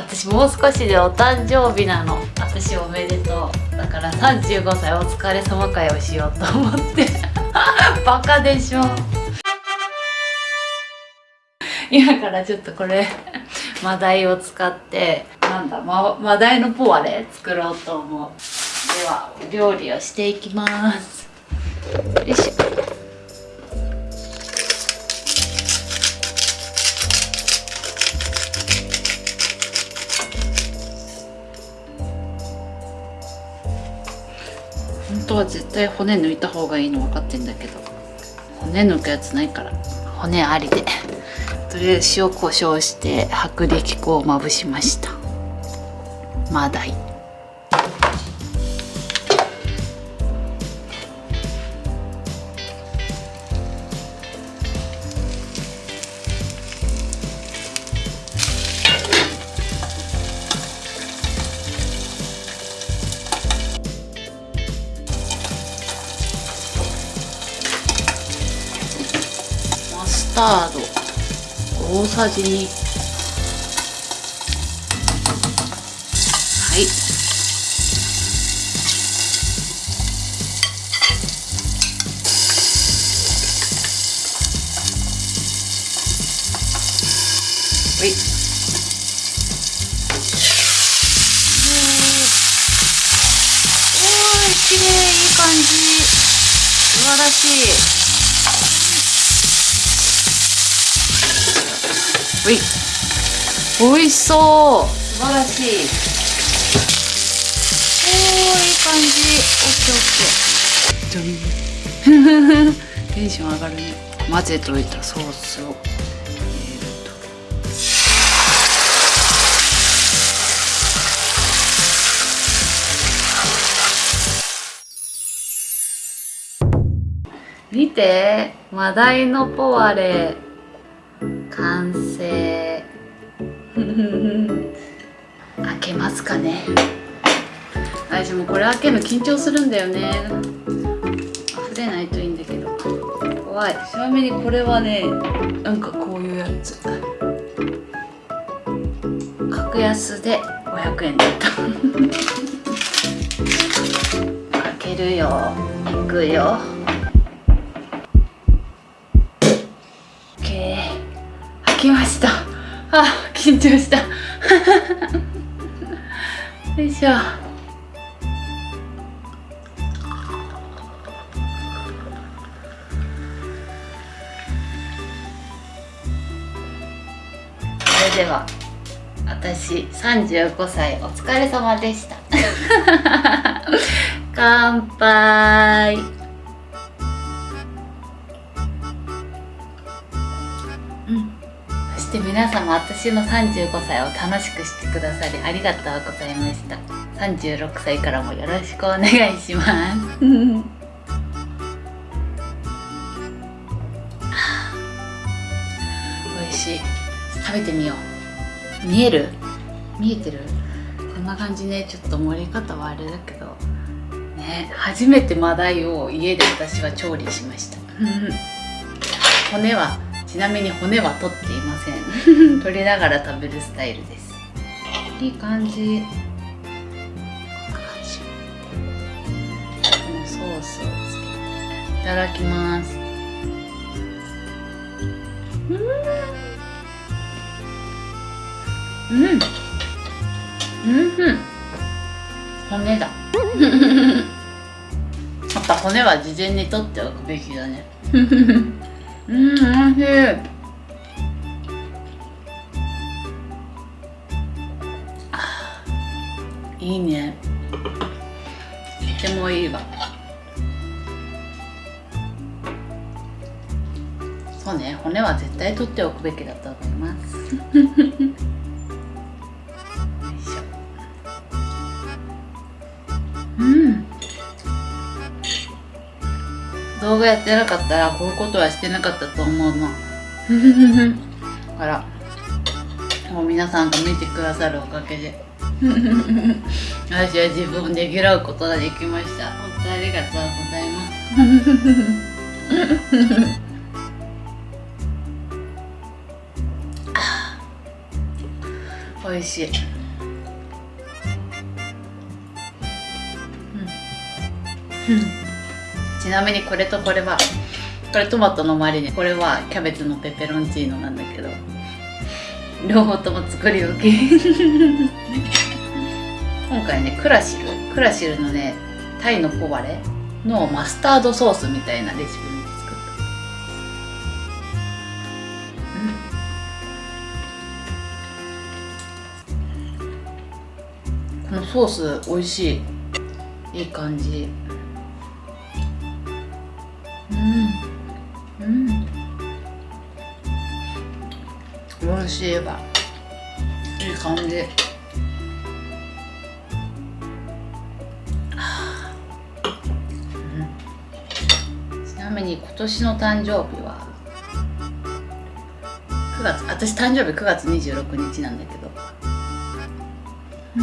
私もう少しでお誕生日なの。私おめでとう。だから35歳お疲れ様会をしようと思って。バカでしょ。今からちょっとこれ マダイを使ってなんだママダイのポワレ作ろうと思う。では料理をしていきます。よいしょ。対骨抜いた方がいいの分かってんだけど。骨抜くやつないから。骨ありで。とりあえず塩コショウして薄力粉をまぶしました。マダイタード。大さじ2はい。はい。おーい綺麗いい感じ。素晴らしい。ほい。美味しそう。素晴らしい。おーいい感じオッケーオッケーじゃんテンション上がるね。混ぜといたソースを。見て。マダイのポワレますかね。私もこれ開けるの緊張するんだよね。溢れないといいんだけど。怖い。ちなみにこれはねなんかこういうやつ。格安で500円だった。開けるよ。いくよ。OK 開きました。あ緊張した よいしょ。それでは私35歳お疲れ様でした。乾杯して皆様私の35歳を楽しくしてくださりありがとうございました。36歳からもよろしくお願いします。美味しい。食べてみよう。見える？見えてる？こんな感じね。ちょっと盛り方はあれだけど。ね。初めてマダイを家で私は調理しました。骨はちなみに骨は取っていません。取りながら食べるスタイルです。いい感じ。このソースをつけていただきます。うん。うん。うん。骨だ。やっぱ骨は事前に取っておくべきだね うんおいしい。あーいいね。とてもいいわ。そうね。骨は絶対取っておくべきだと思います。動画やってなかったらこういうことはしてなかったと思うの。だからもう皆さんが見てくださるおかげで私は自分をねぎらうことができました。本当にありがとうございます。美味しい。うん、うん、ちなみにこれとこれはこれトマトのマリネ。これはキャベツのペペロンチーノなんだけど両方とも作り置き。今回ねクラシル。クラシルのねタイのポワレのマスタードソースみたいなレシピ見て作った、うん、このソース美味しい。いい感じ。しいわいい感じ。に今年の誕生日は？9月。私誕生日9月26日なんだけど。う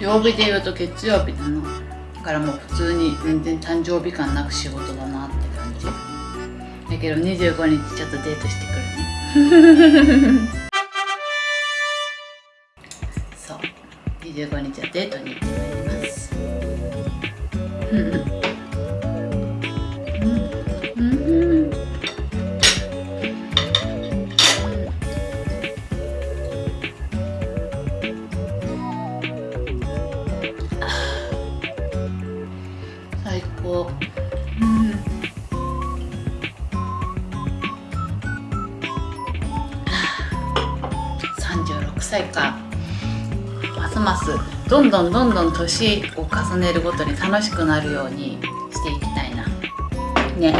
ん、曜日で言うと月曜日なの。だからもう普通に全然誕生日感なく仕事だな。だけど25日ちょっとデートしてくるね。そう。25日はデートに歳か。ますますどんどんどんどん年を重ねるごとに楽しくなるようにしていきたいな。ね。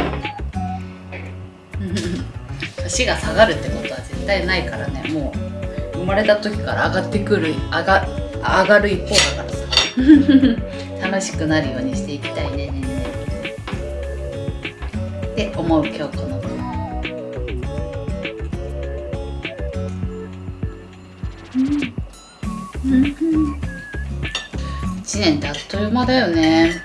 年が下がるってことは絶対ないからね。もう生まれた時から上がってくる上が上がる一方だからさ。楽しくなるようにしていきたいね。ねねって思う今日この1年ってあっという間だよね。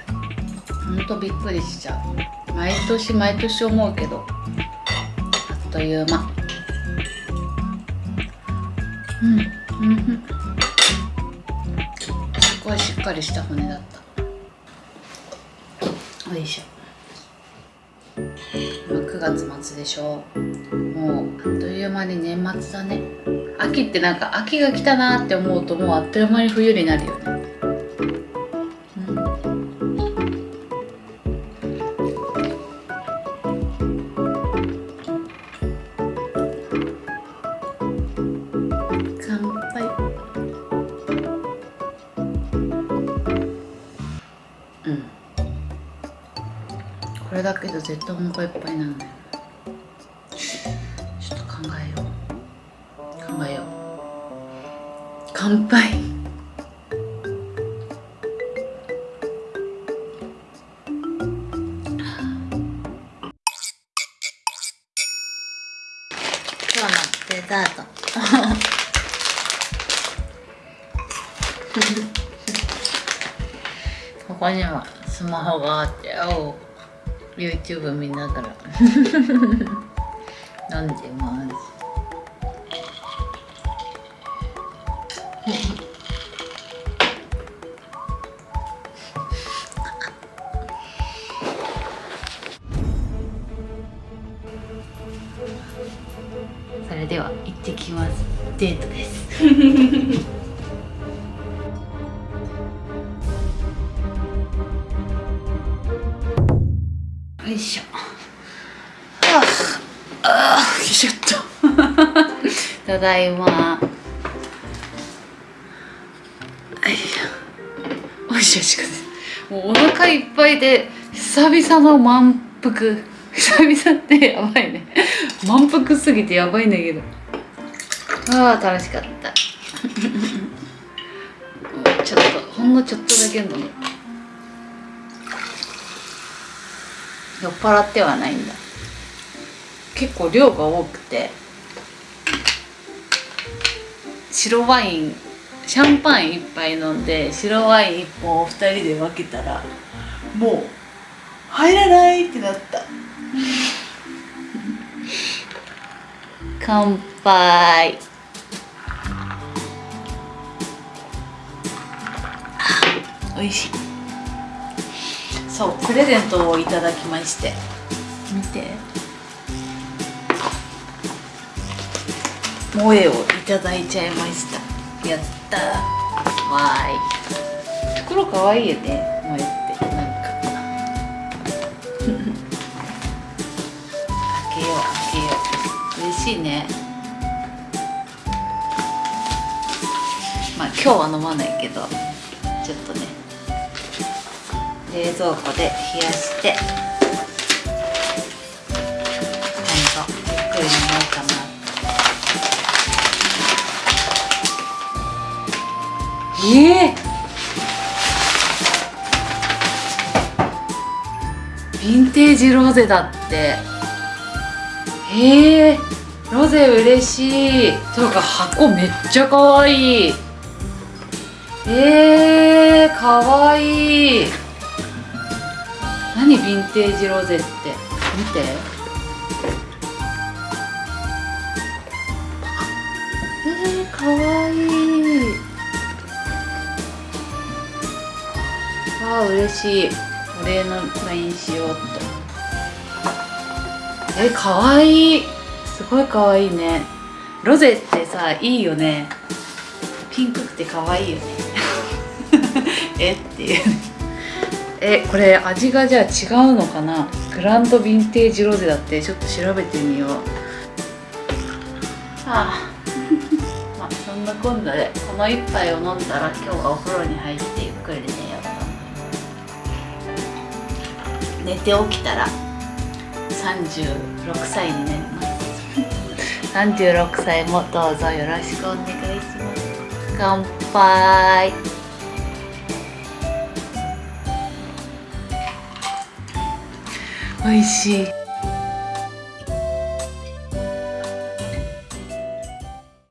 ほんとびっくりしちゃう。毎年毎年思うけど。あっという間。うん。うん。すごいしっかりした骨だった。よいしょ。今9月末でしょ。もうあっという間に年末だね。秋ってなんか秋が来たなって思うともうあっという間に冬になるよね。これだけど絶対お腹いっぱいなんだよ乾杯今日のデザート。ここにはスマホがあっておう YouTube 見ながら。飲んでますデートです。よいしょ。ああよいしょっと。ただいま。はいおいしょしくもうお腹いっぱいで久々の満腹。久々ってやばいね。満腹すぎてやばいんだけど。ああ楽しかった。ちょっとほんのちょっとだけ飲む酔っ払ってはないんだ。結構量が多くて。白ワインシャンパン1杯飲んで白ワイン1本を2人で分けたらもう入らないってなった。乾杯。美味しい。そうプレゼントをいただきまして。見て。萌えをいただいちゃいました。やったわーい。袋かわいいよね。萌えってなんか。開けよう開けよう。嬉しいね。まあ今日は飲まないけどちょっとね。冷蔵庫で冷やして今度ゆっくり飲もうかなええヴィンテージロゼだって。へえロゼ嬉しい。というか箱めっちゃかわい。いえー、かわいい。ヴィンテージロゼって？見て。えー、かわい。いあー嬉しい。お礼の LINE しようっと。えかわい。いすごいかわいいね。ロゼってさいいよね。ピンクくてかわいいよね。え？っていうえこれ味がじゃあ違うのかな？グランドヴィンテージロゼだってちょっと調べてみよう。はあ。まあそんなこんなでこの一杯を飲んだら今日はお風呂に入ってゆっくり寝よう。と思います寝て起きたら36歳になります。36歳もどうぞよろしくお願いします。乾杯美味しい。